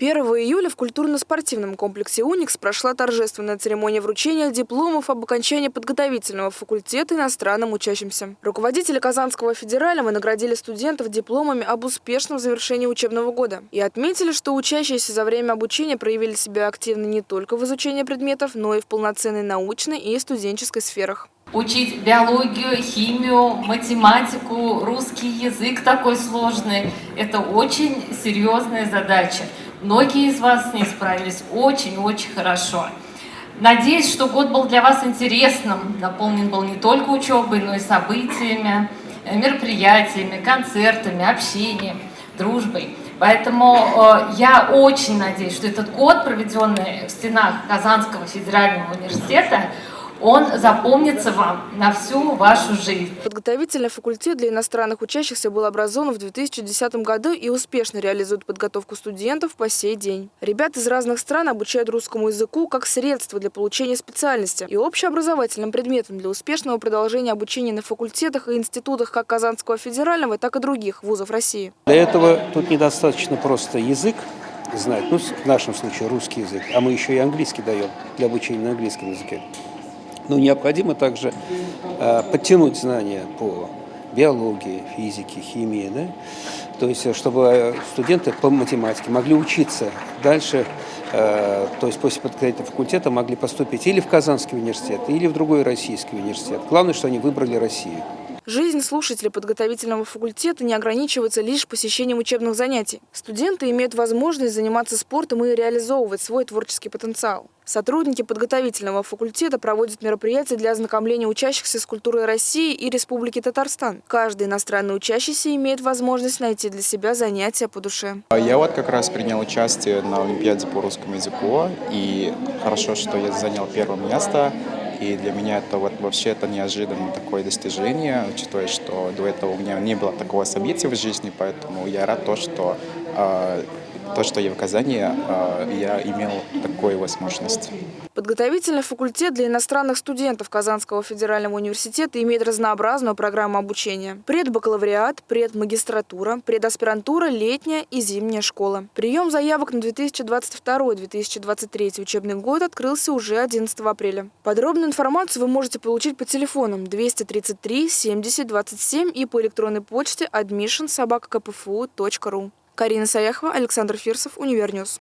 1 июля в культурно-спортивном комплексе «Уникс» прошла торжественная церемония вручения дипломов об окончании подготовительного факультета иностранным учащимся. Руководители Казанского федерального наградили студентов дипломами об успешном завершении учебного года и отметили, что учащиеся за время обучения проявили себя активно не только в изучении предметов, но и в полноценной научной и студенческой сферах. Учить биологию, химию, математику, русский язык такой сложный – это очень серьезная задача. Многие из вас с ней справились очень-очень хорошо. Надеюсь, что год был для вас интересным, наполнен был не только учебой, но и событиями, э, мероприятиями, концертами, общением, дружбой. Поэтому э, я очень надеюсь, что этот год, проведенный в стенах Казанского федерального университета, он запомнится вам на всю вашу жизнь. Подготовительный факультет для иностранных учащихся был образован в 2010 году и успешно реализует подготовку студентов по сей день. Ребят из разных стран обучают русскому языку как средство для получения специальности и общеобразовательным предметом для успешного продолжения обучения на факультетах и институтах как Казанского федерального, так и других вузов России. Для этого тут недостаточно просто язык, знать, ну, в нашем случае русский язык, а мы еще и английский даем для обучения на английском языке. Но необходимо также э, подтянуть знания по биологии, физике, химии, да? то есть чтобы студенты по математике могли учиться дальше, э, то есть после подготовительного факультета могли поступить или в Казанский университет, или в другой российский университет. Главное, что они выбрали Россию. Жизнь слушателей подготовительного факультета не ограничивается лишь посещением учебных занятий. Студенты имеют возможность заниматься спортом и реализовывать свой творческий потенциал. Сотрудники подготовительного факультета проводят мероприятия для ознакомления учащихся с культурой России и Республики Татарстан. Каждый иностранный учащийся имеет возможность найти для себя занятия по душе. Я вот как раз принял участие на Олимпиаде по русскому языку, и хорошо, что я занял первое место. И для меня это вот вообще это неожиданное такое достижение, учитывая, что до этого у меня не было такого события в жизни, поэтому я рад то, что э, то, что я в Казани, э, я имел такую возможность. Подготовительный факультет для иностранных студентов Казанского федерального университета имеет разнообразную программу обучения. Предбакалавриат, предмагистратура, предаспирантура, летняя и зимняя школа. Прием заявок на 2022-2023 учебный год открылся уже 11 апреля. Подробную информацию вы можете получить по телефонам 233 70 27 и по электронной почте admission собака Карина Саяхова, Александр Фирсов, Универньюз.